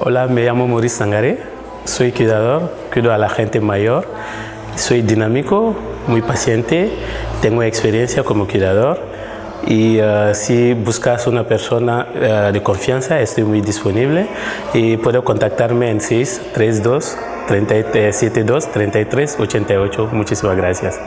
Hola, me llamo Maurice Sangaré, soy cuidador, cuido a la gente mayor, soy dinámico, muy paciente, tengo experiencia como cuidador y uh, si buscas una persona eh, de confianza estoy muy disponible y puedo contactarme en 632 72 33 88. Muchísimas gracias.